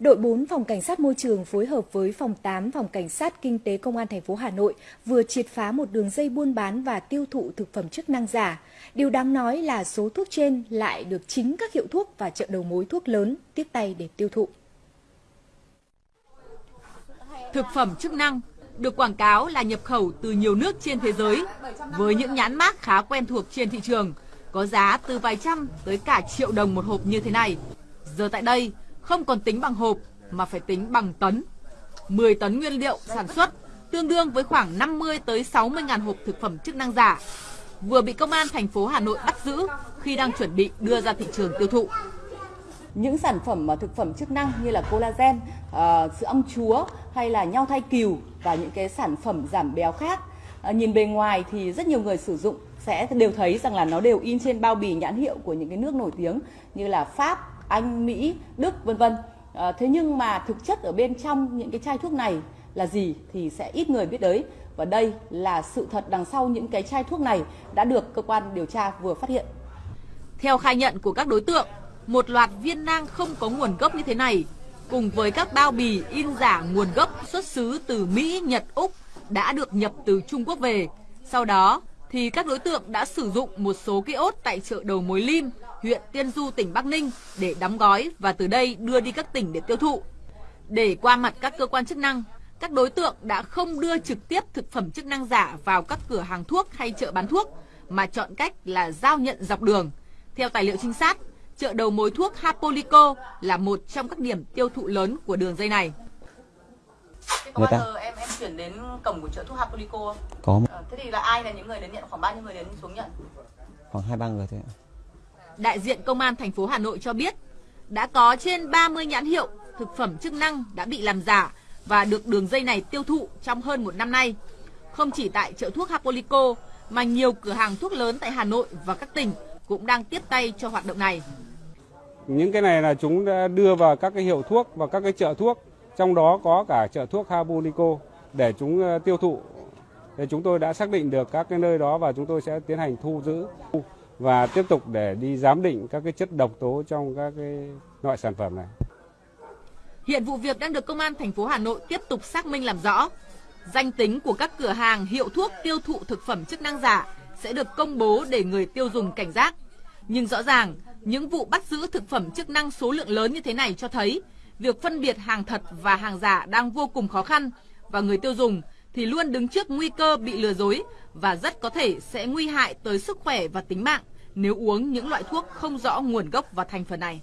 Đội 4 Phòng Cảnh sát Môi trường phối hợp với Phòng 8 Phòng Cảnh sát Kinh tế Công an thành phố Hà Nội vừa triệt phá một đường dây buôn bán và tiêu thụ thực phẩm chức năng giả. Điều đáng nói là số thuốc trên lại được chính các hiệu thuốc và chợ đầu mối thuốc lớn tiếp tay để tiêu thụ. Thực phẩm chức năng được quảng cáo là nhập khẩu từ nhiều nước trên thế giới với những nhãn mác khá quen thuộc trên thị trường, có giá từ vài trăm tới cả triệu đồng một hộp như thế này. Giờ tại đây, không còn tính bằng hộp mà phải tính bằng tấn. 10 tấn nguyên liệu sản xuất tương đương với khoảng 50 tới 60 ngàn hộp thực phẩm chức năng giả vừa bị công an thành phố Hà Nội bắt giữ khi đang chuẩn bị đưa ra thị trường tiêu thụ. Những sản phẩm thực phẩm chức năng như là collagen, uh, sữa ong chúa hay là nhau thai cừu và những cái sản phẩm giảm béo khác uh, nhìn bề ngoài thì rất nhiều người sử dụng sẽ đều thấy rằng là nó đều in trên bao bì nhãn hiệu của những cái nước nổi tiếng như là Pháp, anh, Mỹ, Đức vân vân. À, thế nhưng mà thực chất ở bên trong những cái chai thuốc này là gì thì sẽ ít người biết đấy. Và đây là sự thật đằng sau những cái chai thuốc này đã được cơ quan điều tra vừa phát hiện. Theo khai nhận của các đối tượng, một loạt viên nang không có nguồn gốc như thế này cùng với các bao bì in giả nguồn gốc xuất xứ từ Mỹ, Nhật, Úc đã được nhập từ Trung Quốc về. Sau đó thì các đối tượng đã sử dụng một số kiosk tại chợ đầu mối Lim huyện Tiên Du, tỉnh Bắc Ninh để đóng gói và từ đây đưa đi các tỉnh để tiêu thụ. Để qua mặt các cơ quan chức năng, các đối tượng đã không đưa trực tiếp thực phẩm chức năng giả vào các cửa hàng thuốc hay chợ bán thuốc, mà chọn cách là giao nhận dọc đường. Theo tài liệu trinh sát, chợ đầu mối thuốc Hapolico là một trong các điểm tiêu thụ lớn của đường dây này. Có bao giờ em em chuyển đến cổng của chợ thuốc Hapolico không? Có. À, thế thì là ai là những người đến nhận khoảng bao nhiêu người đến xuống nhận? Khoảng hai ba người thôi ạ đại diện Công an thành phố Hà Nội cho biết đã có trên 30 nhãn hiệu thực phẩm chức năng đã bị làm giả và được đường dây này tiêu thụ trong hơn một năm nay. Không chỉ tại chợ thuốc Hapolico mà nhiều cửa hàng thuốc lớn tại Hà Nội và các tỉnh cũng đang tiếp tay cho hoạt động này. Những cái này là chúng đã đưa vào các cái hiệu thuốc và các cái chợ thuốc, trong đó có cả chợ thuốc Hapolico để chúng ờ, tiêu thụ. Thì chúng tôi đã xác định được các cái nơi đó và chúng tôi sẽ tiến hành thu giữ và tiếp tục để đi giám định các cái chất độc tố trong các cái loại sản phẩm này. Hiện vụ việc đang được công an thành phố Hà Nội tiếp tục xác minh làm rõ. Danh tính của các cửa hàng hiệu thuốc tiêu thụ thực phẩm chức năng giả sẽ được công bố để người tiêu dùng cảnh giác. Nhưng rõ ràng, những vụ bắt giữ thực phẩm chức năng số lượng lớn như thế này cho thấy việc phân biệt hàng thật và hàng giả đang vô cùng khó khăn và người tiêu dùng thì luôn đứng trước nguy cơ bị lừa dối và rất có thể sẽ nguy hại tới sức khỏe và tính mạng nếu uống những loại thuốc không rõ nguồn gốc và thành phần này.